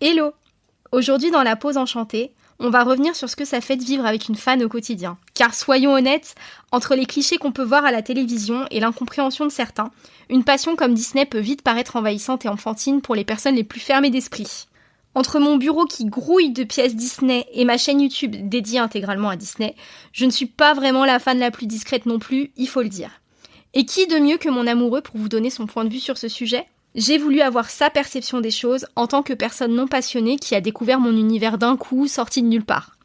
Hello Aujourd'hui dans la pause enchantée, on va revenir sur ce que ça fait de vivre avec une fan au quotidien. Car soyons honnêtes, entre les clichés qu'on peut voir à la télévision et l'incompréhension de certains, une passion comme Disney peut vite paraître envahissante et enfantine pour les personnes les plus fermées d'esprit. Entre mon bureau qui grouille de pièces Disney et ma chaîne YouTube dédiée intégralement à Disney, je ne suis pas vraiment la fan la plus discrète non plus, il faut le dire. Et qui de mieux que mon amoureux pour vous donner son point de vue sur ce sujet? J'ai voulu avoir sa perception des choses en tant que personne non passionnée qui a découvert mon univers d'un coup, sorti de nulle part.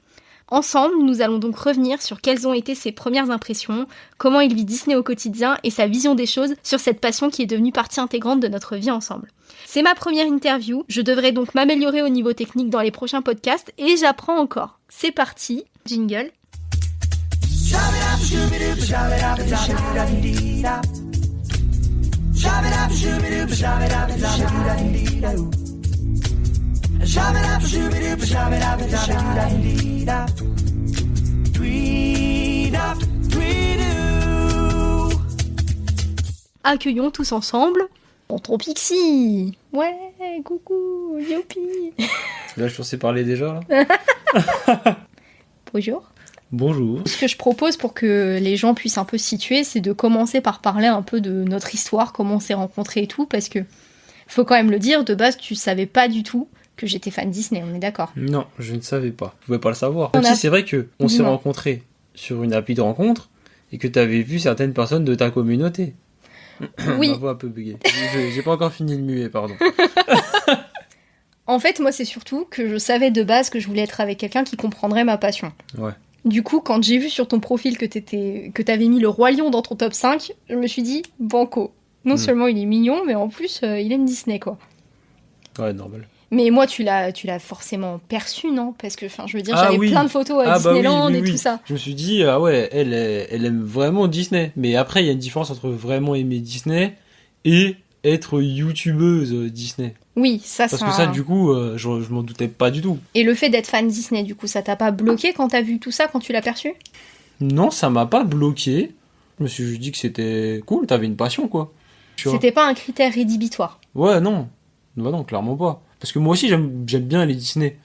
Ensemble, nous allons donc revenir sur quelles ont été ses premières impressions, comment il vit Disney au quotidien et sa vision des choses sur cette passion qui est devenue partie intégrante de notre vie ensemble. C'est ma première interview, je devrais donc m'améliorer au niveau technique dans les prochains podcasts et j'apprends encore. C'est parti, jingle. Accueillons tous ensemble Tonton Pixie Ouais, coucou, youpi Là, je pensais parler déjà. Là. Bonjour Bonjour. Ce que je propose pour que les gens puissent un peu se situer, c'est de commencer par parler un peu de notre histoire, comment on s'est rencontrés et tout, parce que faut quand même le dire, de base, tu savais pas du tout que j'étais fan Disney, on est d'accord Non, je ne savais pas. Je pouvais pas le savoir. Même si c'est vrai que on s'est rencontrés sur une appli de rencontre et que tu avais vu certaines personnes de ta communauté. Oui, Ma voix un peu bugué. J'ai j'ai pas encore fini de muer, pardon. en fait, moi, c'est surtout que je savais de base que je voulais être avec quelqu'un qui comprendrait ma passion. Ouais. Du coup, quand j'ai vu sur ton profil que t'étais, que t'avais mis le roi lion dans ton top 5, je me suis dit, banco. Non Hmm. seulement il est mignon, mais en plus, euh, il aime Disney, quoi. Ouais, normal. Mais moi, tu l'as, tu l'as forcément perçu, non? Parce que, enfin, je veux dire, Ah j'avais oui. plein de photos à Ah bah oui, Disneyland oui, et tout ça. Je me suis dit, ah ouais, elle, elle aime vraiment Disney. Mais après, il y a une différence entre vraiment aimer Disney et être youtubeuse Disney. Oui, ça, Parce que ça, un- du coup, euh, je, je m'en doutais pas du tout. Et le fait d'être fan Disney, du coup, ça t'a pas bloqué quand t'as vu tout ça, quand tu l'as perçu? Non, ça m'a pas bloqué. Je me suis dit que c'était cool, t'avais une passion, quoi. C'était pas un critère rédhibitoire. Ouais, non. Bah non, clairement pas. Parce que moi aussi, j'aime j'aime bien les Disney.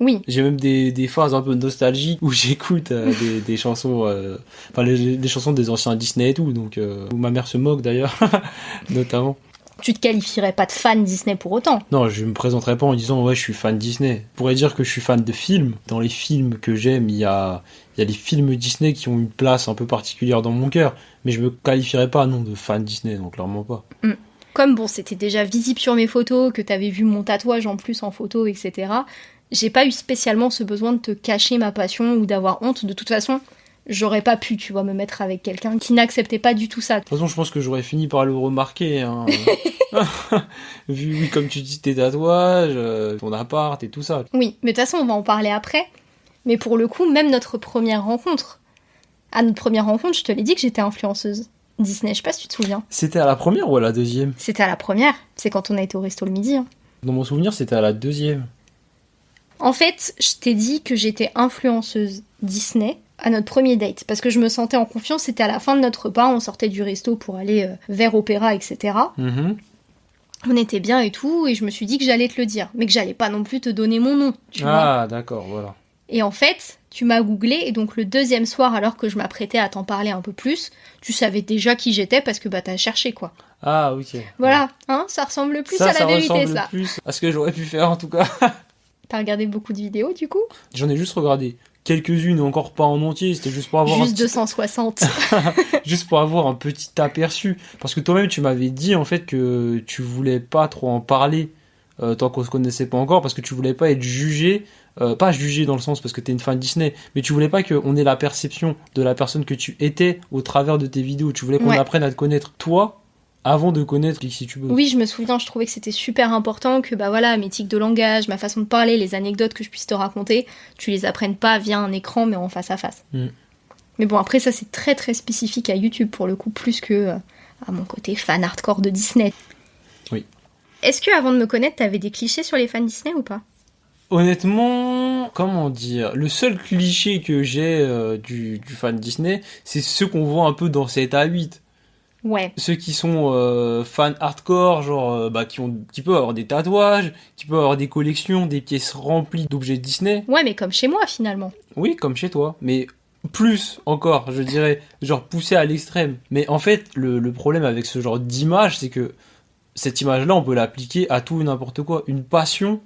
Oui, J'ai même des, des phases un peu nostalgiques où j'écoute euh, des, des chansons, euh, enfin les, les chansons des anciens Disney et tout, donc euh, où ma mère se moque d'ailleurs, notamment. Tu te qualifierais pas de fan Disney pour autant. Non, je me présenterai pas en disant ouais je suis fan Disney. Je pourrais dire que je suis fan de films. Dans les films que j'aime, il y a, il y a les films Disney qui ont une place un peu particulière dans mon cœur, mais je me qualifierais pas non de fan Disney, donc clairement pas. Comme bon, c'était déjà visible sur mes photos, que t'avais vu mon tatouage en plus en photo, etc. J'ai pas eu spécialement ce besoin de te cacher ma passion ou d'avoir honte. De toute façon, j'aurais pas pu, tu vois, me mettre avec quelqu'un qui n'acceptait pas du tout ça. De toute façon, je pense que j'aurais fini par le remarquer. Hein. Vu, oui, comme tu dis, tes tatouages, euh, ton appart et tout ça. Oui, mais de toute façon, on va en parler après. Mais pour le coup, même notre première rencontre, à notre première rencontre, je te l'ai dit que j'étais influenceuse Disney. Je sais pas si tu te souviens. C'était à la première ou à la deuxième? C'était à la première. C'est quand on a été au resto le midi. hein. Dans mon souvenir, c'était à la deuxième. En fait, je t'ai dit que j'étais influenceuse Disney à notre premier date parce que je me sentais en confiance. C'était à la fin de notre repas, on sortait du resto pour aller euh, vers Opéra, etc. Mhm. On était bien et tout, et je me suis dit que j'allais te le dire, mais que j'allais pas non plus te donner mon nom, tu. Ah, d'accord, voilà. Et en fait, tu m'as googlé, et donc le deuxième soir, alors que je m'apprêtais à t'en parler un peu plus, tu savais déjà qui j'étais parce que bah t'as cherché quoi. Ah, ok. Voilà, hein, ça ressemble plus ça, à la ça vérité ressemble ça. plus à ce que j'aurais pu faire en tout cas. T'as regardé beaucoup de vidéos du coup? J'en ai juste regardé quelques-unes, encore pas en entier, c'était juste pour avoir Juste petit- 260. juste pour avoir un petit aperçu. Parce que toi-même, tu m'avais dit en fait que tu voulais pas trop en parler euh, tant qu'on se connaissait pas encore, parce que tu voulais pas être jugé, euh, pas jugé dans le sens parce que t'es une fan Disney, mais tu voulais pas qu'on ait la perception de la personne que tu étais au travers de tes vidéos. Tu voulais qu'on Ouais. apprenne à te connaître toi avant de connaître Pixie Tube. Oui, je me souviens, je trouvais que c'était super important que bah voilà, mes tics de langage, ma façon de parler, les anecdotes que je puisse te raconter, tu les apprennes pas via un écran mais en face à face. Mm. Mais bon, après ça c'est très très spécifique à YouTube pour le coup plus que euh, à mon côté fan hardcore de Disney. Oui. Est-ce que avant de me connaître, t'avais des clichés sur les fans Disney ou pas? Honnêtement, comment dire, le seul cliché que j'ai euh, du, du fan Disney, c'est ceux qu'on voit un peu dans 7 à 8. Ouais. Ceux qui sont euh, fans hardcore, genre euh, bah, qui, ont, qui peuvent avoir des tatouages, qui peuvent avoir des collections, des pièces remplies d'objets Disney. Ouais, mais comme chez moi finalement. Oui, comme chez toi. Mais plus encore, je dirais, genre poussé à l'extrême. Mais en fait, le, le problème avec ce genre d'image, c'est que cette image-là, on peut l'appliquer à tout et n'importe quoi. Une passion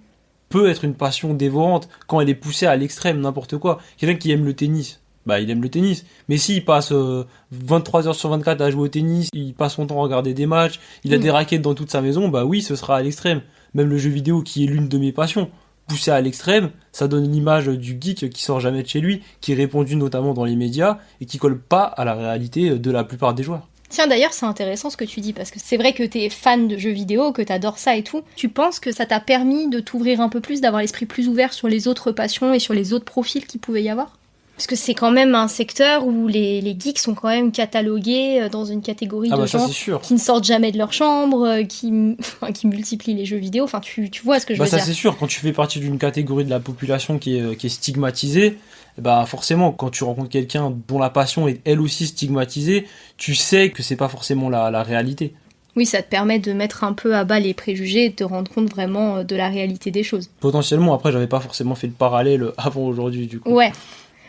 peut être une passion dévorante quand elle est poussée à l'extrême, n'importe quoi. Quelqu'un qui aime le tennis, bah il aime le tennis. Mais s'il passe euh, 23 heures sur 24 à jouer au tennis, il passe son temps à regarder des matchs, il a Mm. des raquettes dans toute sa maison, bah oui, ce sera à l'extrême. Même le jeu vidéo qui est l'une de mes passions, poussé à l'extrême, ça donne l'image du geek qui sort jamais de chez lui, qui est répandu notamment dans les médias et qui colle pas à la réalité de la plupart des joueurs. Tiens, d'ailleurs, c'est intéressant ce que tu dis, parce que c'est vrai que t'es fan de jeux vidéo, que t'adores ça et tout. Tu penses que ça t'a permis de t'ouvrir un peu plus, d'avoir l'esprit plus ouvert sur les autres passions et sur les autres profils qu'il pouvait y avoir? Parce que c'est quand même un secteur où les, les geeks sont quand même catalogués euh, dans une catégorie Ah de bah ça gens qui ne sortent jamais de leur chambre, euh, qui, enfin, qui multiplient les jeux vidéo. Enfin, tu, tu vois ce que je Bah veux ça dire. c'est sûr, quand tu fais partie d'une catégorie de la population qui est, qui est stigmatisée, bah forcément quand tu rencontres quelqu'un dont la passion est elle aussi stigmatisée, tu sais que c'est pas forcément la, la réalité. Oui, ça te permet de mettre un peu à bas les préjugés et de te rendre compte vraiment euh, de la réalité des choses. Potentiellement après j'avais pas forcément fait le parallèle avant aujourd'hui du coup. Ouais.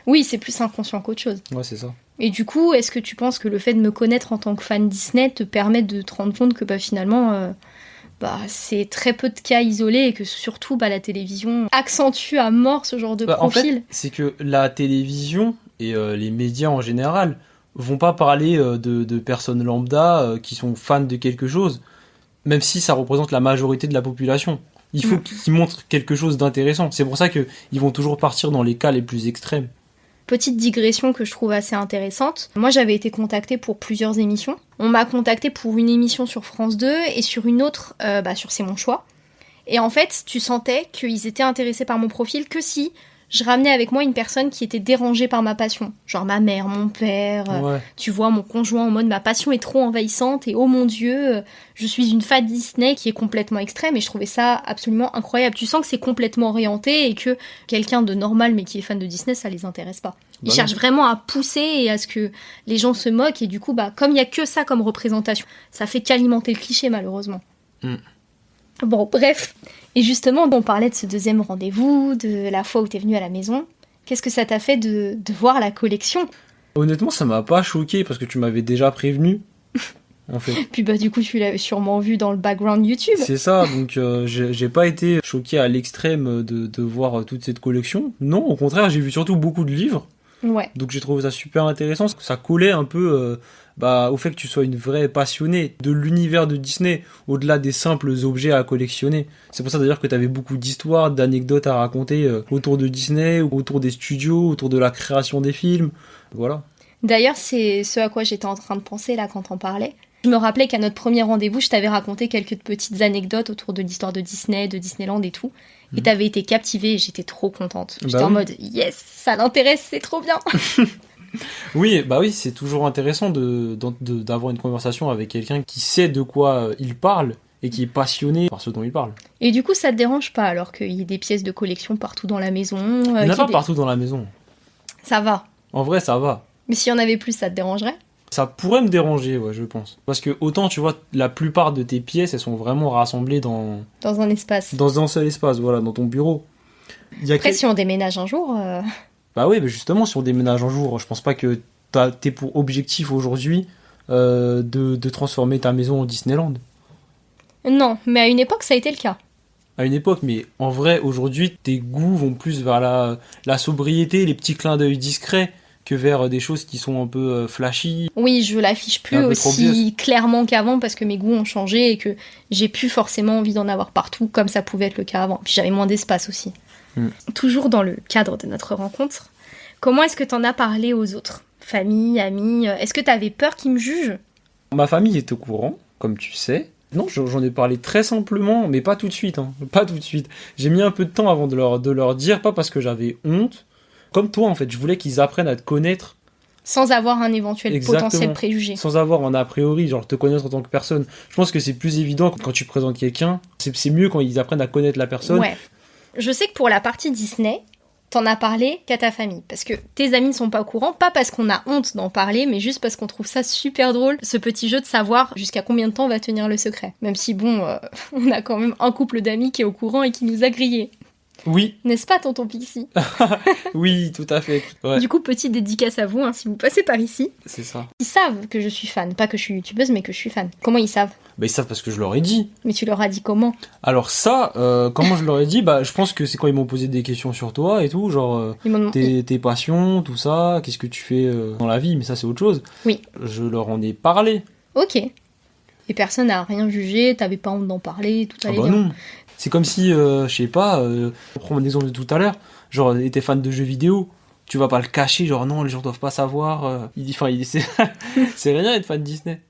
Oui, c'est plus inconscient qu'autre chose. Ouais c'est ça. Et du coup, est-ce que tu penses que le fait de me connaître en tant que fan Disney te permet de te rendre compte que bah, finalement, euh, bah, c'est très peu de cas isolés et que surtout bah, la télévision accentue à mort ce genre de Bah, en profil? fait, c'est que la télévision et euh, les médias en général vont pas parler euh, de, de personnes lambda qui sont fans de quelque chose, même si ça représente la majorité de la population. Il faut Mm. qu'ils montrent quelque chose d'intéressant. C'est pour ça que ils vont toujours partir dans les cas les plus extrêmes. Petite digression que je trouve assez intéressante. Moi, j'avais été contactée pour plusieurs émissions. On m'a contactée pour une émission sur France 2 et sur une autre euh, bah, sur C'est mon choix. Et en fait, tu sentais qu'ils étaient intéressés par mon profil que si je ramenais avec moi une personne qui était dérangée par ma passion. Genre ma mère, mon père, euh, Ouais. tu vois mon conjoint en mode ma passion est trop envahissante et oh mon dieu, euh, je suis une fan Disney qui est complètement extrême et je trouvais ça absolument incroyable. Tu sens que c'est complètement orienté et que quelqu'un de normal mais qui est fan de Disney, ça les intéresse pas. Ils Bah non. cherchent vraiment à pousser et à ce que les gens se moquent et du coup, bah, comme il y a que ça comme représentation, ça fait qu'alimenter le cliché malheureusement. Mm. Bon, bref. Et justement, on parlait de ce deuxième rendez-vous, de la fois où t'es venu à la maison. Qu'est-ce que ça t'a fait de, de voir la collection? Honnêtement, ça m'a pas choqué parce que tu m'avais déjà prévenu. En fait, Puis bah du coup, tu l'avais sûrement vu dans le background YouTube. c'est ça. Donc, euh, j'ai pas été choqué à l'extrême de, de voir toute cette collection. Non, au contraire, j'ai vu surtout beaucoup de livres. Ouais. Donc j'ai trouvé ça super intéressant, parce que ça collait un peu euh, bah, au fait que tu sois une vraie passionnée de l'univers de Disney, au-delà des simples objets à collectionner. C'est pour ça d'ailleurs que tu avais beaucoup d'histoires, d'anecdotes à raconter euh, autour de Disney, autour des studios, autour de la création des films. Voilà. D'ailleurs, c'est ce à quoi j'étais en train de penser là quand on parlait. Je me rappelais qu'à notre premier rendez-vous, je t'avais raconté quelques petites anecdotes autour de l'histoire de Disney, de Disneyland et tout. Et Mhm. t'avais été captivée et j'étais trop contente. J'étais Bah en oui. mode yes, ça l'intéresse, c'est trop bien. Oui, bah oui, c'est toujours intéressant de, d'en- de- d'avoir une conversation avec quelqu'un qui sait de quoi euh, il parle et qui est passionné par ce dont il parle. Et du coup, ça te dérange pas alors qu'il y ait des pièces de collection partout dans la maison euh, Il n'y en a pas des- partout dans la maison. Ça va. En vrai, ça va. Mais s'il y en avait plus, ça te dérangerait? Ça pourrait me déranger, ouais, je pense. Parce que autant, tu vois, la plupart de tes pièces, elles sont vraiment rassemblées dans, dans un espace. dans un seul espace, voilà, dans ton bureau. Y a Après, si on déménage un jour, euh, Bah oui, mais justement, si on déménage un jour, je pense pas que t'es pour objectif aujourd'hui euh, de, de transformer ta maison en Disneyland. non. Mais à une époque, ça a été le cas. À une époque, mais en vrai, aujourd'hui, tes goûts vont plus vers la, la sobriété, les petits clins d'œil discrets, que vers des choses qui sont un peu euh, flashy. Oui, je l'affiche plus aussi clairement qu'avant parce que mes goûts ont changé et que j'ai plus forcément envie d'en avoir partout comme ça pouvait être le cas avant. Puis j'avais moins d'espace aussi. Mm. Toujours dans le cadre de notre rencontre, comment est-ce que t'en as parlé aux autres? Famille, amis euh, Est-ce que t'avais peur qu'ils me jugent? Ma famille est au courant, comme tu sais. Non, j'en ai parlé très simplement, mais pas tout de suite. hein. Pas tout de suite. J'ai mis un peu de temps avant de leur, de leur dire, pas parce que j'avais honte. Comme toi, en fait, je voulais qu'ils apprennent à te connaître sans avoir un éventuel Exactement. potentiel préjugé sans avoir un a priori, genre te connaître en tant que personne. Je pense que c'est plus évident quand tu présentes quelqu'un. C'est c'est mieux quand ils apprennent à connaître la personne. Ouais. Je sais que pour la partie Disney, t'en as parlé qu'à ta famille. Parce que tes amis ne sont pas au courant, pas parce qu'on a honte d'en parler, mais juste parce qu'on trouve ça super drôle, ce petit jeu de savoir jusqu'à combien de temps on va tenir le secret. Même si, bon, euh, on a quand même un couple d'amis qui est au courant et qui nous a grillés. Oui, N'est-ce pas, tonton Pixie oui, tout à fait. Ouais, Du coup, petite dédicace à vous, hein, si vous passez par ici. c'est ça. Ils savent que je suis fan, pas que je suis youtubeuse, mais que je suis fan. Comment ils savent? Bah, ils savent parce que je leur ai dit. Mais tu leur as dit comment? Alors ça, euh, comment je leur ai dit? Bah, je pense que c'est quand ils m'ont posé des questions sur toi et tout, genre euh, Ils tes, tes passions, tout ça, qu'est-ce que tu fais euh, dans la vie, mais ça c'est autre chose. Oui. Je leur en ai parlé. Ok. Et personne n'a rien jugé, t'avais pas honte d'en parler, tout Ah allait bah bien. non. C'est comme si, euh, je sais pas, euh, on prend mon exemple de tout à l'heure, genre t'es fan de jeux vidéo, tu vas pas le cacher, genre non, les gens doivent pas savoir. euh, il dit, enfin, il c'est c'est rien être fan de Disney.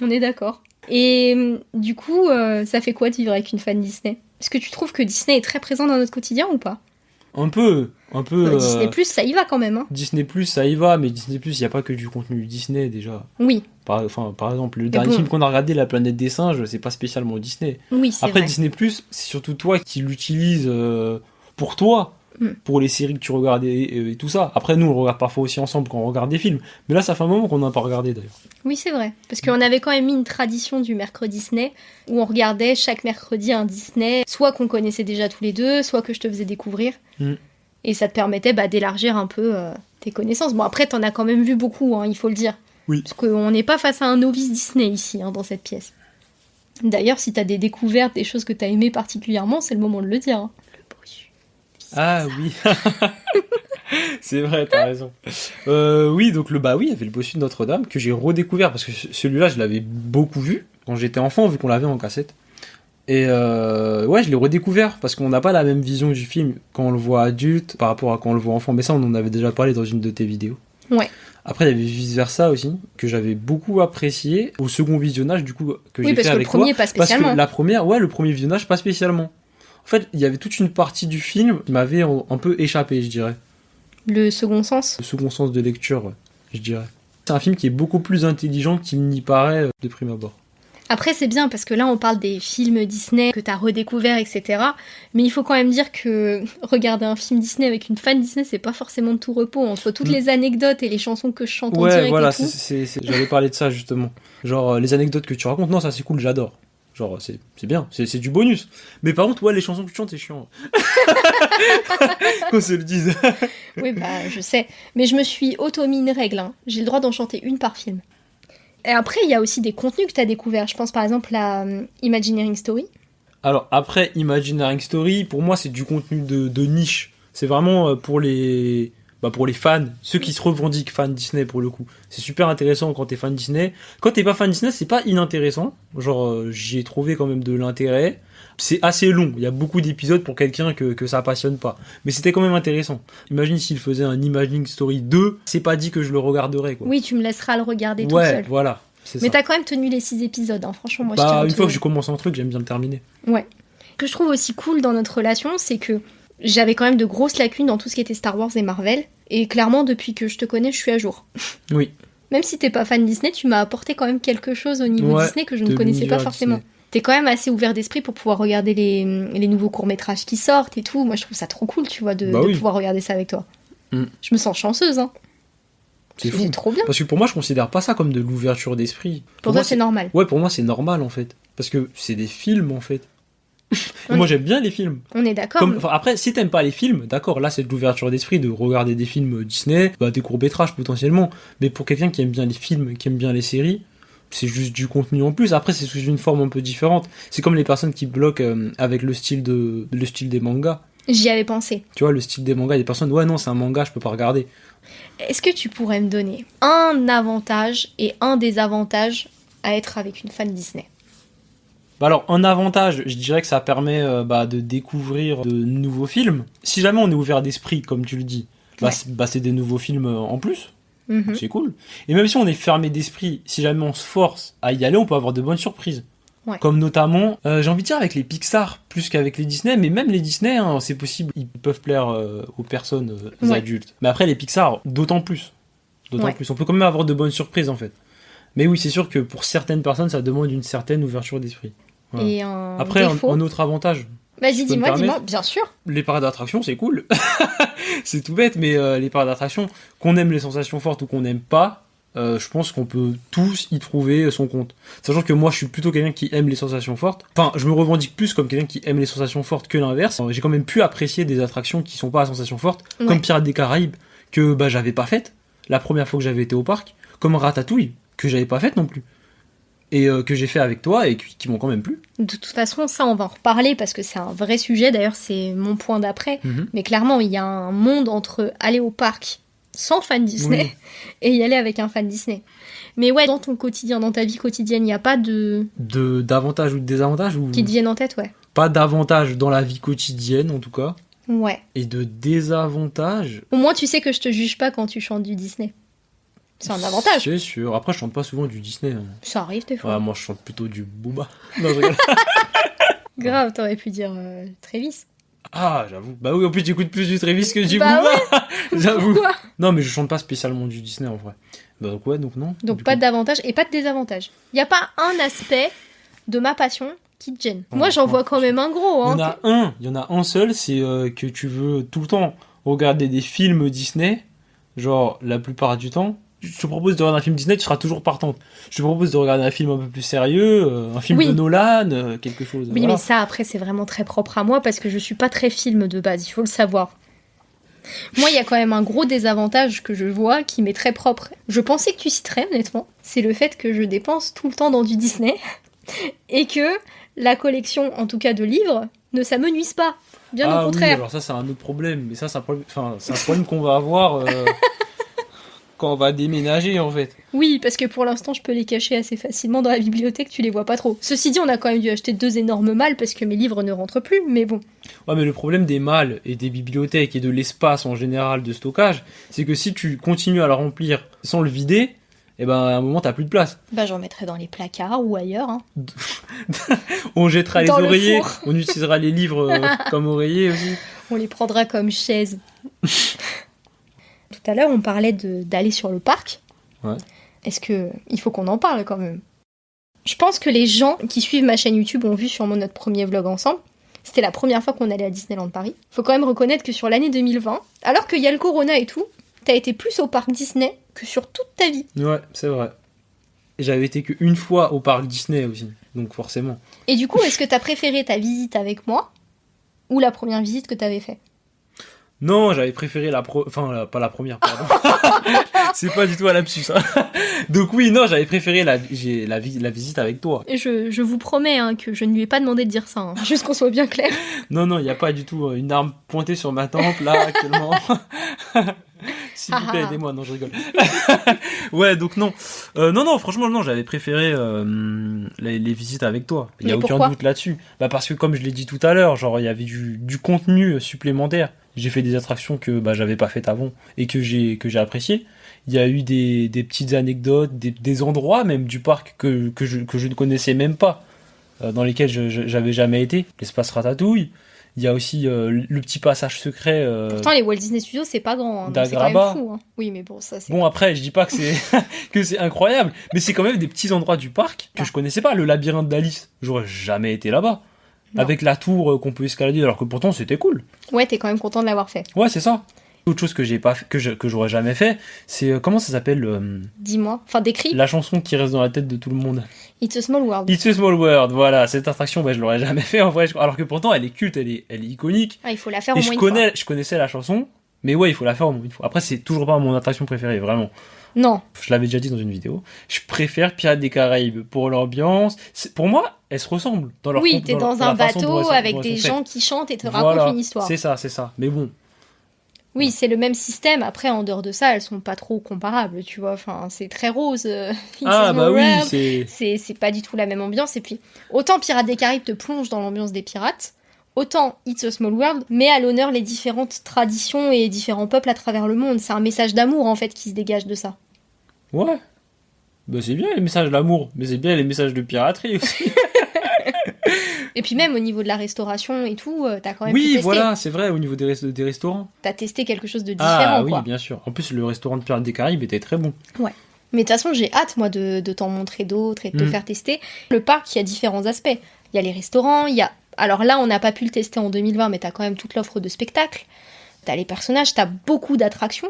On est d'accord. Et du coup, euh, ça fait quoi de vivre avec une fan Disney? Est-ce que tu trouves que Disney est très présent dans notre quotidien ou pas? Un peu, un peu. Euh, euh, Disney Plus, ça y va quand même. Hein Disney Plus, ça y va, mais Disney Plus, il y a pas que du contenu Disney déjà. oui, Par, enfin, par exemple, le dernier bon. film qu'on a regardé, La planète des singes, c'est pas spécialement Disney. oui, c'est Après, vrai. Disney Plus, c'est surtout toi qui l'utilises euh, pour toi, Mm. pour les séries que tu regardes et, et tout ça. Après, nous, on regarde parfois aussi ensemble quand on regarde des films. Mais là, ça fait un moment qu'on n'a pas regardé d'ailleurs. Oui, c'est vrai. Parce qu'on avait quand même mis une tradition du mercredi Disney où on regardait chaque mercredi un Disney, soit qu'on connaissait déjà tous les deux, soit que je te faisais découvrir. Mm. Et ça te permettait bah, d'élargir un peu euh, tes connaissances. Bon, après, t'en as quand même vu beaucoup, hein, il faut le dire. Oui. Parce qu'on n'est pas face à un novice Disney ici, hein, dans cette pièce. D'ailleurs, si t'as des découvertes, des choses que t'as aimées particulièrement, c'est le moment de le dire. hein. Le. Ah oui C'est vrai, t'as raison. Euh, oui, donc le bah oui, il y avait le bossu de Notre-Dame que j'ai redécouvert parce que ce- celui-là, je l'avais beaucoup vu quand j'étais enfant, vu qu'on l'avait en cassette. Et euh, ouais, je l'ai redécouvert parce qu'on n'a pas la même vision du film quand on le voit adulte par rapport à quand on le voit enfant. Mais ça, on en avait déjà parlé dans une de tes vidéos. Ouais. Après, il y avait vice versa aussi que j'avais beaucoup apprécié au second visionnage du coup que Oui, j'ai parce fait que le avec toi. premier, pas Parce spécialement. que la première, ouais, le premier visionnage, pas spécialement. En fait, il y avait toute une partie du film qui m'avait un peu échappé, je dirais. Le second sens. Le second sens de lecture, ouais, je dirais. C'est un film qui est beaucoup plus intelligent qu'il n'y paraît euh, de prime abord. Après, c'est bien parce que là, on parle des films Disney que t'as redécouverts, etc. Mais il faut quand même dire que regarder un film Disney avec une fan Disney, c'est pas forcément de tout repos. Entre toutes Mm. les anecdotes et les chansons que je chante en Ouais, direct voilà, j'avais parlé de ça justement. Genre, euh, les anecdotes que tu racontes, non, ça c'est cool, j'adore. Genre, c'est c'est bien, c'est c'est du bonus. Mais par contre, ouais, les chansons que tu chantes, c'est chiant. Qu'on se le dise. Oui, bah, je sais. Mais je me suis auto-mis une règle. hein. J'ai le droit d'en chanter une par film. Et après, il y a aussi des contenus que t'as découverts. Je pense par exemple à euh, Imagineering Story. Alors après Imagineering Story, pour moi c'est du contenu de, de niche. C'est vraiment euh, pour les bah, pour les fans, ceux qui se revendiquent fans Disney pour le coup. C'est super intéressant quand t'es fan Disney. Quand t'es pas fan Disney, c'est pas inintéressant. Genre euh, j'y ai trouvé quand même de l'intérêt. C'est assez long, il y a beaucoup d'épisodes pour quelqu'un que, que ça passionne pas. Mais c'était quand même intéressant. Imagine s'il faisait un Imagineering Story 2, c'est pas dit que je le regarderais quoi. Oui, tu me laisseras le regarder tout ouais, seul. voilà. Mais t'as quand même tenu les six épisodes. hein. Franchement, moi, Bah, une fois que j'ai commencé un truc, j'aime bien le terminer. Ce que je trouve aussi cool dans notre relation, c'est que j'avais quand même de grosses lacunes dans tout ce qui était Star Wars et Marvel. Et clairement, depuis que je te connais, je suis à jour. Oui. Même si t'es pas fan Disney, tu m'as apporté quand même quelque chose au niveau Ouais, Disney que je ne connaissais pas forcément. T'es quand même assez ouvert d'esprit pour pouvoir regarder les, les nouveaux courts-métrages qui sortent et tout. Moi, je trouve ça trop cool, tu vois, de, Bah de oui. pouvoir regarder ça avec toi. Mm. Je me sens chanceuse, hein. C'est fou. trop bien. Parce que pour moi, je considère pas ça comme de l'ouverture d'esprit. Pour, moi, toi, c'est normal. Ouais, pour moi, c'est normal en fait. Parce que c'est des films en fait. Moi, j'aime bien les films. On est d'accord. Comme, enfin, après, si t'aimes pas les films, d'accord, là, c'est de l'ouverture d'esprit de regarder des films Disney, bah, des courts-métrages potentiellement. Mais pour quelqu'un qui aime bien les films, qui aime bien les séries, c'est juste du contenu en plus. Après, c'est sous une forme un peu différente. C'est comme les personnes qui bloquent euh, avec le style, de, le style des mangas. J'y avais pensé. Tu vois, le style des mangas, il y a des personnes, ouais, non, c'est un manga, je peux pas regarder. Est-ce que tu pourrais me donner un avantage et un désavantage à être avec une fan Disney? Bah alors, un avantage, je dirais que ça permet euh, bah, de découvrir de nouveaux films. Si jamais on est ouvert d'esprit, comme tu le dis, bah, Ouais. c'est bah, des nouveaux films euh, en plus. Mhm. C'est cool. Et même si on est fermé d'esprit, si jamais on se force à y aller, on peut avoir de bonnes surprises. Ouais. Comme notamment, euh, j'ai envie de dire avec les Pixar plus qu'avec les Disney, mais même les Disney, hein, c'est possible, ils peuvent plaire euh, aux personnes Ouais. adultes. Mais après les Pixar, d'autant plus. D'autant plus. On peut quand même avoir de bonnes surprises en fait. Mais oui, c'est sûr que pour certaines personnes, ça demande une certaine ouverture d'esprit. Voilà. Et un Après, un, autre avantage, Vas-y, dis-moi, dis-moi. Bien sûr. les parcs d'attractions, c'est cool. c'est tout bête, mais euh, les parcs d'attraction, qu'on aime les sensations fortes ou qu'on n'aime pas, euh, je pense qu'on peut tous y trouver son compte. Sachant que moi, je suis plutôt quelqu'un qui aime les sensations fortes. Enfin, je me revendique plus comme quelqu'un qui aime les sensations fortes que l'inverse. J'ai quand même pu apprécier des attractions qui sont pas à sensations fortes, Ouais. comme Pirates des Caraïbes, que bah, j'avais pas faites la première fois que j'avais été au parc, comme Ratatouille, que j'avais pas faite non plus. Et euh, que j'ai fait avec toi et qui, qui m'ont quand même plu. De toute façon, ça, on va en reparler parce que c'est un vrai sujet. D'ailleurs, c'est mon point d'après. Mhm. Mais clairement, il y a un monde entre aller au parc sans fan Disney et y aller avec un fan Disney. Mais ouais, dans ton quotidien, dans ta vie quotidienne, il n'y a pas de... De d'avantages ou de désavantages ou qui te viennent en tête, ouais. pas d'avantages dans la vie quotidienne en tout cas Ouais. et de désavantages Au moins, tu sais que je te juge pas quand tu chantes du Disney. C'est un avantage. c'est sûr après je chante pas souvent du Disney hein. Ça arrive des fois. ouais, moi je chante plutôt du Booba non je Grave, t'aurais pu dire euh, Travis. ah j'avoue bah oui en plus j'écoute plus du Travis que du Bah Booba j'avoue Pourquoi non mais je chante pas spécialement du Disney en vrai bah donc ouais donc non Donc pas coup. d'avantage et pas de désavantage. Il n'y a pas un aspect de ma passion qui te gêne. Ouais, Moi, j'en ouais. vois quand même un gros. il y Hein. en a un il y en a un seul c'est euh, que tu veux tout le temps regarder des films Disney genre la plupart du temps je te propose de regarder un film Disney, tu seras toujours partante. Je te propose de regarder un film un peu plus sérieux, euh, un film Oui. de Nolan, euh, quelque chose. Oui, voilà. mais ça, après, c'est vraiment très propre à moi parce que je suis pas très film de base, il faut le savoir. Moi, il y a quand même un gros désavantage que je vois qui m'est très propre. Je pensais que tu citerais, honnêtement. C'est le fait que je dépense tout le temps dans du Disney et que la collection, en tout cas de livres, ne s'amenuise pas. Bien ah au oui, contraire. alors ça c'est un autre problème, mais ça c'est un problème, enfin, c'est un problème qu'on va avoir euh, quand on va déménager en fait. Oui, parce que pour l'instant, je peux les cacher assez facilement dans la bibliothèque, tu les vois pas trop. Ceci dit, on a quand même dû acheter deux énormes malles parce que mes livres ne rentrent plus, mais bon. Ouais, mais le problème des malles et des bibliothèques et de l'espace en général de stockage, c'est que si tu continues à le remplir sans le vider, et ben à un moment t'as plus de place. Bah, j'en mettrai dans les placards ou ailleurs. hein. On jettera les Dans oreillers, four. on utilisera les livres euh, comme oreillers aussi. On les prendra comme chaises. Tout à l'heure, on parlait d'aller sur le parc. Ouais. Est-ce que il faut qu'on en parle quand même? Je pense que les gens qui suivent ma chaîne YouTube ont vu sûrement notre premier vlog ensemble. C'était la première fois qu'on allait à Disneyland Paris. Faut quand même reconnaître que sur l'année 2020, alors qu'il y a le Corona et tout, t'as été plus au parc Disney que sur toute ta vie. Ouais, c'est vrai. J'avais été qu'une fois au parc Disney aussi, donc forcément. Et du coup, est-ce que t'as préféré ta visite avec moi ou la première visite que t'avais fait Non, j'avais préféré la pro... Enfin, la- pas la première, pardon. c'est pas du tout un lapsus. hein. Donc oui, non, j'avais préféré la, j'ai la, vi- la visite avec toi. Et je, je vous promets hein, que je ne lui ai pas demandé de dire ça, hein. juste qu'on soit bien clair. Non, non, il n'y a pas du tout euh, une arme pointée sur ma tempe, là, actuellement. S'il vous plaît, aidez-moi. Non, je rigole. ouais, donc non. Euh, non, non, franchement, non, j'avais préféré euh, les, les visites avec toi. Il n'y a Mais aucun doute là-dessus. Bah, parce que, comme je l'ai dit tout à l'heure, genre, il y avait du, du contenu supplémentaire. J'ai fait des attractions que bah, j'avais pas faites avant et que j'ai que j'ai apprécié. Il y a eu des, des petites anecdotes, des, des endroits même du parc que, que, je, que je ne connaissais même pas, euh, dans lesquels je- j'avais jamais été. L'espace Ratatouille. Il y a aussi euh, le petit passage secret. euh, Pourtant, les Walt Disney Studios, c'est pas grand. hein, c'est quand même fou. hein. Oui, mais bon, ça c'est. Bon après, je dis pas que c'est que c'est incroyable, mais c'est quand même des petits endroits du parc que Ah. je connaissais pas. Le labyrinthe d'Alice, j'aurais jamais été là-bas. Avec la tour euh, qu'on peut escalader, alors que pourtant c'était cool. Ouais, t'es quand même content de l'avoir fait. Ouais, c'est ça. Autre chose que j'ai pas fait- que je- que j'aurais jamais fait, c'est euh, comment ça s'appelle euh, Dis-moi. Enfin, décris. la chanson qui reste dans la tête de tout le monde. It's a small world. It's a small world. Voilà, cette attraction, bah, je l'aurais jamais fait en vrai. je- Alors que pourtant, elle est culte, elle est, elle est iconique. Ah, il faut la faire Et au je moins une connais, je connaissais la chanson, mais ouais, il faut la faire au moins une fois. Après, c'est toujours pas mon attraction préférée, vraiment. Non. je l'avais déjà dit dans une vidéo, je préfère Pirates des Caraïbes pour l'ambiance. Pour moi, elles se ressemblent dans leur oui, t'es dans la un bateau avec des gens qui chantent et te racontent une histoire. C'est ça, c'est ça. Mais bon, Oui, c'est le même système. Après, en dehors de ça, elles sont pas trop comparables, tu vois. Enfin, c'est très rose. euh, ah bah oui, world. c'est c'est pas du tout la même ambiance. Et puis, autant Pirates des Caraïbes te plonge dans l'ambiance des pirates, autant It's a Small World met à l'honneur les différentes traditions et différents peuples à travers le monde. C'est un message d'amour en fait qui se dégage de ça. ouais. Bah c'est bien les messages d'amour, mais c'est bien les messages de piraterie aussi. Et puis même au niveau de la restauration et tout, euh, t'as quand même pu oui, tester. voilà, c'est vrai au niveau des, rest- des restaurants. T'as testé quelque chose de différent Ah oui, quoi. bien sûr. En plus, le restaurant de Pirates des Caraïbes était très bon. Mais de toute façon, j'ai hâte moi de, de t'en montrer d'autres et de te Mm. faire tester. Le parc, il y a différents aspects. Il y a les restaurants, il y a. Alors là, on n'a pas pu le tester en 2020, mais t'as quand même toute l'offre de spectacles. t'as les personnages, t'as beaucoup d'attractions.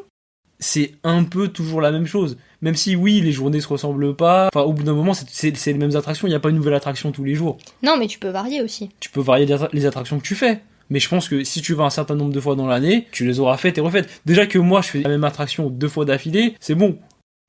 C'est un peu toujours la même chose. Même si oui, les journées se ressemblent pas. Enfin, au bout d'un moment, c'est- les mêmes attractions. Il n'y a pas une nouvelle attraction tous les jours. Non, mais tu peux varier aussi. Tu peux varier les attra- les attractions que tu fais. Mais je pense que si tu vas un certain nombre de fois dans l'année, tu les auras faites et refaites. Déjà que moi, je fais la même attraction deux fois d'affilée, c'est bon.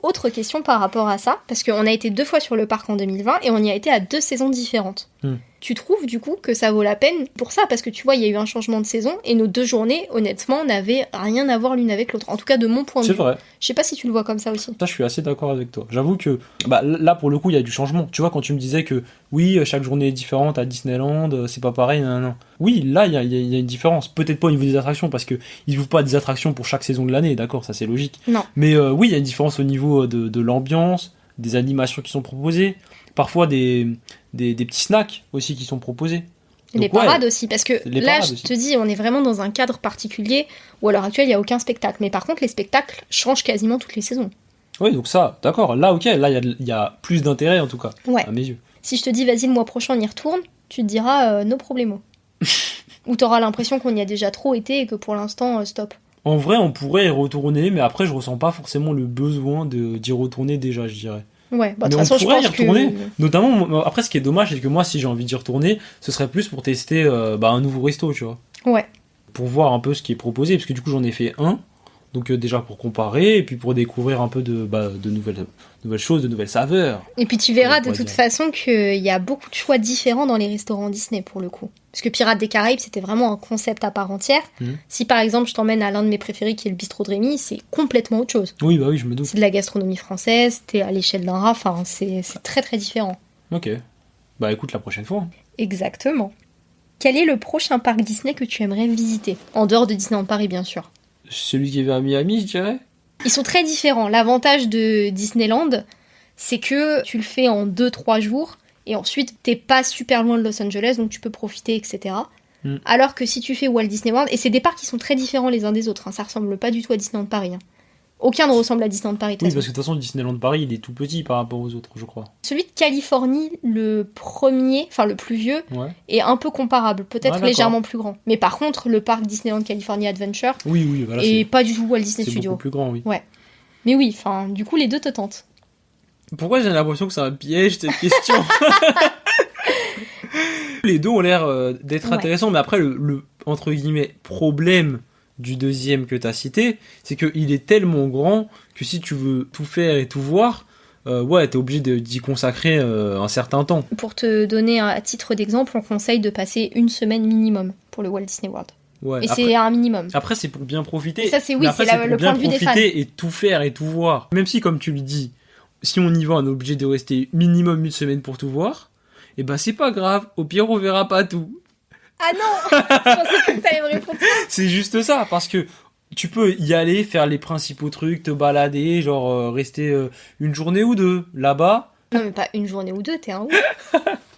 Autre question par rapport à ça, parce qu'on a été deux fois sur le parc en 2020 et on y a été à deux saisons différentes. Hmm. Tu trouves du coup que ça vaut la peine pour ça? Parce que tu vois, il y a eu un changement de saison et nos deux journées, honnêtement, n'avaient rien à voir l'une avec l'autre. En tout cas, de mon point de C'est vue. vrai. Je sais pas si tu le vois comme ça aussi. Ça, je suis assez d'accord avec toi. J'avoue que bah, là, pour le coup, il y a du changement. Tu vois, quand tu me disais que oui, chaque journée est différente à Disneyland, euh, c'est pas pareil, non, non. Oui, là, il y a, y y une différence. Peut-être pas au niveau des attractions, parce que ils ouvrent pas des attractions pour chaque saison de l'année, d'accord, ça c'est logique. Non. Mais euh, oui, il y a une différence au niveau de, de l'ambiance, des animations qui sont proposées, parfois des, des, des petits snacks aussi qui sont proposés. les Donc, ouais, parades aussi, parce que Les là, je aussi. te dis, on est vraiment dans un cadre particulier où à l'heure actuelle, il n'y a aucun spectacle. Mais par contre, les spectacles changent quasiment toutes les saisons. Oui, donc ça, d'accord. Là, ok, là, il y y a plus d'intérêt en tout cas, Ouais. à mes yeux. Si je te dis, vas-y, le mois prochain, on y retourne, tu te diras, euh, no problemo. Ou t'auras l'impression qu'on y a déjà trop été et que pour l'instant, euh, stop. En vrai, on pourrait y retourner, mais après, je ressens pas forcément le besoin d'y retourner déjà, je dirais. Ouais, bah, Mais on façon, je pourrait y pense que. retourner. Notamment, après, ce qui est dommage, c'est que moi, si j'ai envie d'y retourner, ce serait plus pour tester euh, bah, un nouveau resto, tu vois. Ouais. Pour voir un peu ce qui est proposé, parce que du coup, j'en ai fait un. Donc, euh, déjà pour comparer, et puis pour découvrir un peu de, bah, de nouvelles, nouvelles choses, de nouvelles saveurs. Et puis tu verras de toute dire. façon qu'il y a beaucoup de choix différents dans les restaurants Disney pour le coup. Parce que Pirates des Caraïbes, c'était vraiment un concept à part entière. Mhm. Si par exemple je t'emmène à l'un de mes préférés qui est le bistrot de Rémi, c'est complètement autre chose. Oui, bah oui, je me doute. C'est de la gastronomie française, t'es à l'échelle d'un rat, enfin c'est c'est très très différent. Ok. Bah écoute, la prochaine fois. Exactement. Quel est le prochain parc Disney que tu aimerais visiter? En dehors de Disneyland Paris, bien sûr. Celui qui est vers Miami, je dirais. Ils sont très différents. L'avantage de Disneyland, c'est que tu le fais en 2-3 jours et ensuite t'es pas super loin de Los Angeles donc tu peux profiter, etc. Mm. Alors que si tu fais Walt Disney World, et c'est des parcs qui sont très différents les uns des autres, hein, ça ressemble pas du tout à Disneyland Paris. hein. Aucun ne ressemble à Disneyland Paris. de Oui, façon. parce que de toute façon, Disneyland Paris, il est tout petit par rapport aux autres, je crois. Celui de Californie, le premier, enfin le plus vieux, Ouais. est un peu comparable, peut-être légèrement plus grand. Mais par contre, le parc Disneyland California Adventure Oui, oui, voilà. est pas du tout Walt Disney C'est Studio. beaucoup plus grand, oui. Mais oui, enfin, du coup, les deux te tentent. Pourquoi j'ai l'impression que c'est un piège cette question? Les deux ont l'air euh, d'être Ouais. intéressants, mais après le, le, entre guillemets problème du deuxième que tu as cité, c'est qu'il est tellement grand que si tu veux tout faire et tout voir, euh, ouais, t'es obligé d'y consacrer euh, un certain temps. Pour te donner un à titre d'exemple, on conseille de passer une semaine minimum pour le Walt Disney World. Ouais. Et c'est un minimum. après, c'est pour bien profiter. Et ça, c'est oui, c'est le bien point de vue des profiter et tout faire et tout voir. Même si, comme tu le dis, si on y va, on est obligé de rester minimum une semaine pour tout voir. Et ben c'est pas grave. Au pire, on verra pas tout. Ah non Je pensais que t'allais me répondre. C'est juste ça, parce que tu peux y aller, faire les principaux trucs, te balader, genre euh, rester euh, une journée ou deux là-bas, Non, mais pas une journée ou deux, t'es un ouf.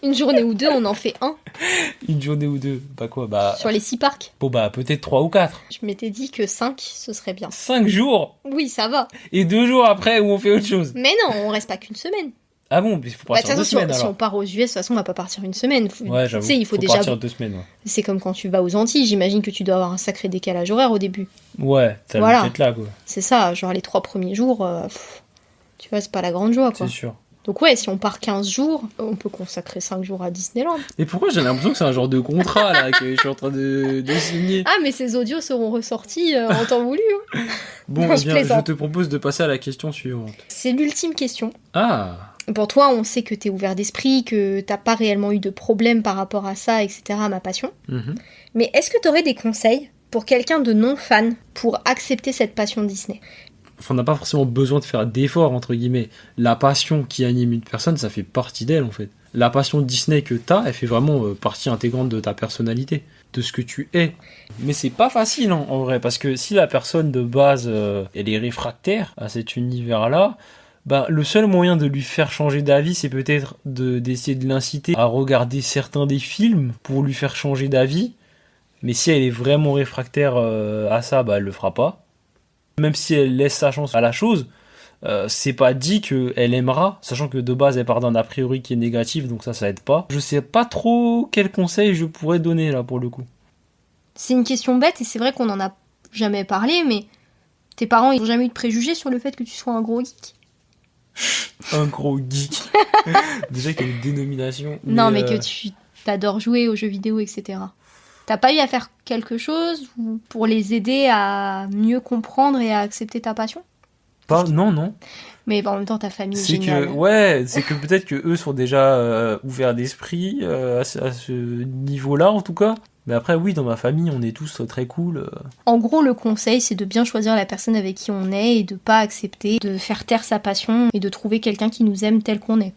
Une journée ou deux, on en fait un une journée ou deux, bah quoi, bah sur les six parcs. bon bah peut-être trois ou quatre, Je m'étais dit que cinq, ce serait bien. cinq jours? Oui, ça va. et deux jours après où on fait autre chose? Mais non, on reste pas qu'une semaine. Ah bon, il faut Bah, partir toute deux façon, si on, semaines si on alors. part aux US, de toute façon, on va pas partir une semaine. Faut- Ouais, tu j'avoue. sais, il faut, déjà. partir deux semaines. Ouais, C'est comme quand tu vas aux Antilles, j'imagine que tu dois avoir un sacré décalage horaire au début. ouais t'as Voilà. le là quoi. C'est ça, genre les trois premiers jours, euh, pff, tu vois, c'est pas la grande joie quoi. C'est sûr. Donc ouais, si on part 15 jours, on peut consacrer 5 jours à Disneyland. Et pourquoi j'ai l'impression que c'est un genre de contrat là que je suis en train de, de signer Ah, mais ces audios seront ressortis euh, en temps voulu. hein. Bon, Non, eh je bien, je plaisante. te propose de passer à la question suivante. C'est l'ultime question. Ah, Pour toi, on sait que t'es ouvert d'esprit, que t'as pas réellement eu de problème par rapport à ça, etc., à ma passion. mhm. Mais est-ce que t'aurais des conseils pour quelqu'un de non fan pour accepter cette passion Disney? Enfin, on n'a pas forcément besoin de faire d'efforts, entre guillemets. La passion qui anime une personne, ça fait partie d'elle, en fait. La passion Disney que t'as, elle fait vraiment euh, partie intégrante de ta personnalité, de ce que tu es. Mais c'est pas facile, hein, en vrai, parce que si la personne de base, euh, elle est réfractaire à cet univers-là, bah, le seul moyen de lui faire changer d'avis, c'est peut-être de- d'essayer de l'inciter à regarder certains des films pour lui faire changer d'avis. Mais si elle est vraiment réfractaire euh, à ça, bah, elle le fera pas même si elle laisse sa chance à la chose, euh, c'est pas dit qu'elle aimera, sachant que de base elle part d'un a priori qui est négatif, donc ça, ça aide pas. Je sais pas trop quel conseil je pourrais donner là pour le coup. C'est une question bête et c'est vrai qu'on en a jamais parlé, mais tes parents, ils ont jamais eu de préjugés sur le fait que tu sois un gros geek? Un gros geek. Déjà qu'il y a une dénomination. Non, mais euh, que tu t'adores jouer aux jeux vidéo, etc. T'as pas eu à faire quelque chose ou- pour les aider à mieux comprendre et à accepter ta passion? Pas, non, non. Mais en même temps, ta famille est C'est que, ouais, c'est que peut-être que eux sont déjà euh, ouverts d'esprit euh, à ce niveau-là, en tout cas. Mais après, oui, dans ma famille, on est tous très cool. euh. En gros, le conseil, c'est de bien choisir la personne avec qui on est et de pas accepter de faire taire sa passion et de trouver quelqu'un qui nous aime tel qu'on est.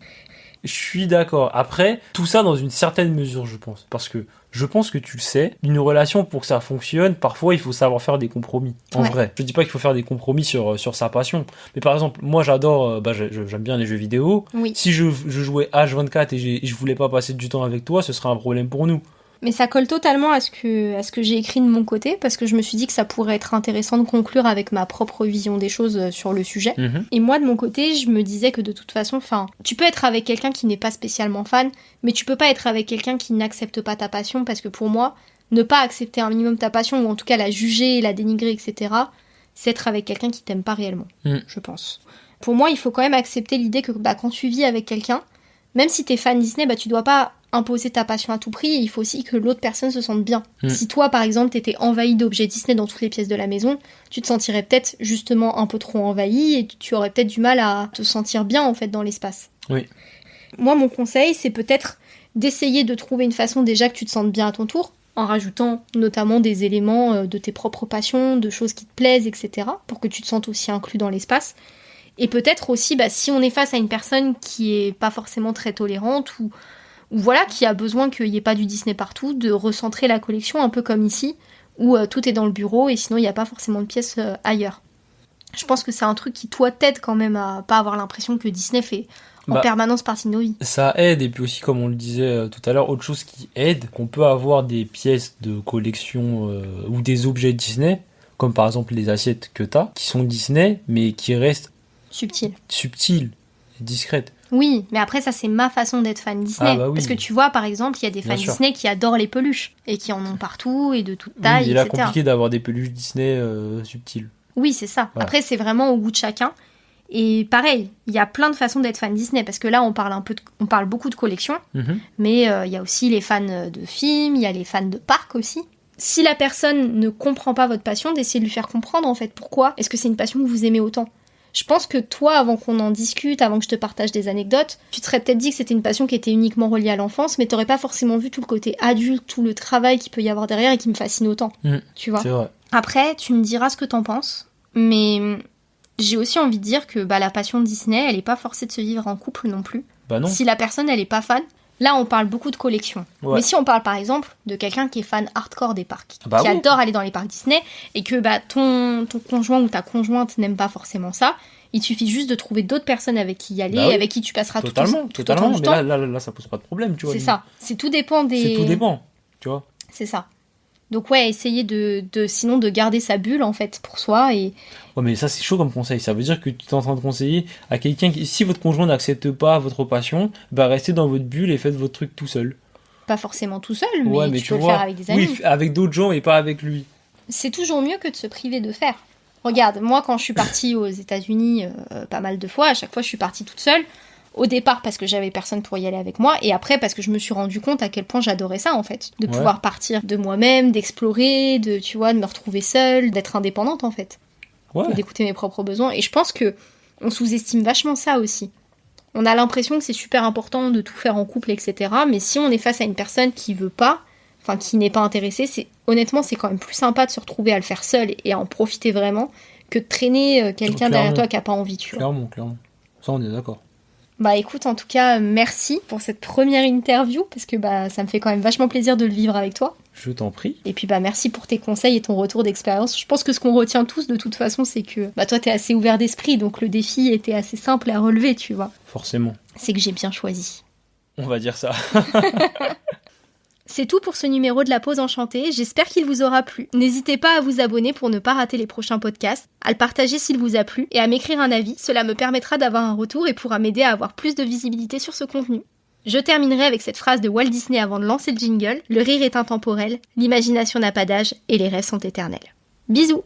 Je suis d'accord. Après, tout ça dans une certaine mesure, je pense. Parce que je pense que tu le sais, une relation, pour que ça fonctionne, parfois, il faut savoir faire des compromis. En Ouais. vrai. Je dis pas qu'il faut faire des compromis sur, euh, sur sa passion. Mais par exemple, moi, j'adore, euh, bah, j'aime bien les jeux vidéo. Oui. Si je, je jouais H24 et, et je voulais pas passer du temps avec toi, ce serait un problème pour nous. Mais ça colle totalement à ce que, à ce que j'ai écrit de mon côté, parce que je me suis dit que ça pourrait être intéressant de conclure avec ma propre vision des choses euh, sur le sujet. Mhm. Et moi, de mon côté, je me disais que de toute façon, enfin, tu peux être avec quelqu'un qui n'est pas spécialement fan, mais tu peux pas être avec quelqu'un qui n'accepte pas ta passion, parce que pour moi, ne pas accepter un minimum ta passion, ou en tout cas la juger, la dénigrer, etc., c'est être avec quelqu'un qui t'aime pas réellement, Mm. je pense. Pour moi, il faut quand même accepter l'idée que bah, quand tu vis avec quelqu'un, même si t'es fan Disney, bah, tu dois pas imposer ta passion à tout prix, il faut aussi que l'autre personne se sente bien. Mm. Si toi, par exemple, t'étais envahi d'objets Disney dans toutes les pièces de la maison, tu te sentirais peut-être justement un peu trop envahi et tu aurais peut-être du mal à te sentir bien en fait dans l'espace. Oui. Moi, mon conseil, c'est peut-être d'essayer de trouver une façon déjà que tu te sentes bien à ton tour, en rajoutant notamment des éléments euh, de tes propres passions, de choses qui te plaisent, etc., pour que tu te sentes aussi inclus dans l'espace. Et peut-être aussi, bah, si on est face à une personne qui est pas forcément très tolérante ou, ou voilà, qui a besoin qu'il n'y ait pas du Disney partout, de recentrer la collection un peu comme ici, où euh, tout est dans le bureau et sinon il n'y a pas forcément de pièces euh, ailleurs. Je pense que c'est un truc qui, toi, t'aide quand même à pas avoir l'impression que Disney fait en Bah, permanence partie de nos vies. Ça aide, et puis aussi, comme on le disait euh, tout à l'heure, autre chose qui aide, qu'on peut avoir des pièces de collection euh, ou des objets Disney, comme par exemple les assiettes que t'as, qui sont Disney, mais qui restent Subtil. subtiles et discrètes. Oui, mais après ça c'est ma façon d'être fan Disney. Ah bah oui. Parce que tu vois par exemple, il y a des fans. Disney qui adorent les peluches et qui en ont partout et de toute Oui, taille, il est compliqué d'avoir des peluches Disney euh, subtiles. Oui, c'est ça. Voilà. Après, c'est vraiment au goût de chacun. Et pareil, il y a plein de façons d'être fan Disney parce que là, on parle un peu, de- on parle beaucoup de collections, Mhm. mais euh, il y a aussi les fans de films, il y a les fans de parcs aussi. Si la personne ne comprend pas votre passion, d'essayer de lui faire comprendre en fait pourquoi est-ce que c'est une passion que vous aimez autant? Je pense que toi, avant qu'on en discute, avant que je te partage des anecdotes, tu te serais peut-être dit que c'était une passion qui était uniquement reliée à l'enfance, mais t'aurais pas forcément vu tout le côté adulte, tout le travail qu'il peut y avoir derrière et qui me fascine autant. Mm. Tu vois C'est vrai. après, tu me diras ce que t'en penses, mais j'ai aussi envie de dire que bah, la passion de Disney, elle est pas forcée de se vivre en couple non plus. Bah non. Si la personne, elle est pas fan, là on parle beaucoup de collection. Ouais. Mais si on parle par exemple de quelqu'un qui est fan hardcore des parcs, Bah qui oui. adore aller dans les parcs Disney, et que bah, ton, ton conjoint ou ta conjointe n'aime pas forcément ça, il suffit juste de trouver d'autres personnes avec qui y aller, Bah oui. avec qui tu passeras tout, Totalement, tout totalement. Mais temps. là, là, là, là, ça pose pas de problème, tu vois. C'est ça. C'est tout dépend des. C'est tout dépend, tu vois. C'est ça. Donc ouais, essayer de, de sinon de garder sa bulle en fait pour soi et Ouais, mais ça, c'est chaud comme conseil. Ça veut dire que tu es en train de conseiller à quelqu'un qui, si votre conjoint n'accepte pas votre passion, bah restez dans votre bulle et faites votre truc tout seul. pas forcément tout seul, mais, ouais, mais tu, tu peux vois. le faire avec des amis. Oui, avec d'autres gens et pas avec lui. C'est toujours mieux que de se priver de faire. Regarde, moi quand je suis partie aux États-Unis euh, pas mal de fois, à chaque fois je suis partie toute seule. Au départ parce que j'avais personne pour y aller avec moi, et après parce que je me suis rendu compte à quel point j'adorais ça en fait, de Ouais. pouvoir partir de moi-même, d'explorer, de tu vois, de me retrouver seule, d'être indépendante en fait. Ouais. d'écouter mes propres besoins. Et je pense que on sous-estime vachement ça aussi. On a l'impression que c'est super important de tout faire en couple, etc. Mais si on est face à une personne qui veut pas, enfin qui n'est pas intéressée, c'est honnêtement c'est quand même plus sympa de se retrouver à le faire seul et à en profiter vraiment que de traîner euh, quelqu'un derrière toi qui a pas envie, tu vois. Clairement, clairement. Ça, on est d'accord. Bah écoute, en tout cas, merci pour cette première interview parce que bah ça me fait quand même vachement plaisir de le vivre avec toi. Je t'en prie. Et puis bah merci pour tes conseils et ton retour d'expérience. Je pense que ce qu'on retient tous de toute façon, c'est que bah toi t'es assez ouvert d'esprit, donc le défi était assez simple à relever, tu vois. Forcément. C'est que j'ai bien choisi. On va dire ça. C'est tout pour ce numéro de la pause enchantée, j'espère qu'il vous aura plu. N'hésitez pas à vous abonner pour ne pas rater les prochains podcasts, à le partager s'il vous a plu et à m'écrire un avis, cela me permettra d'avoir un retour et pourra m'aider à avoir plus de visibilité sur ce contenu. Je terminerai avec cette phrase de Walt Disney avant de lancer le jingle, le rire est intemporel, l'imagination n'a pas d'âge et les rêves sont éternels. Bisous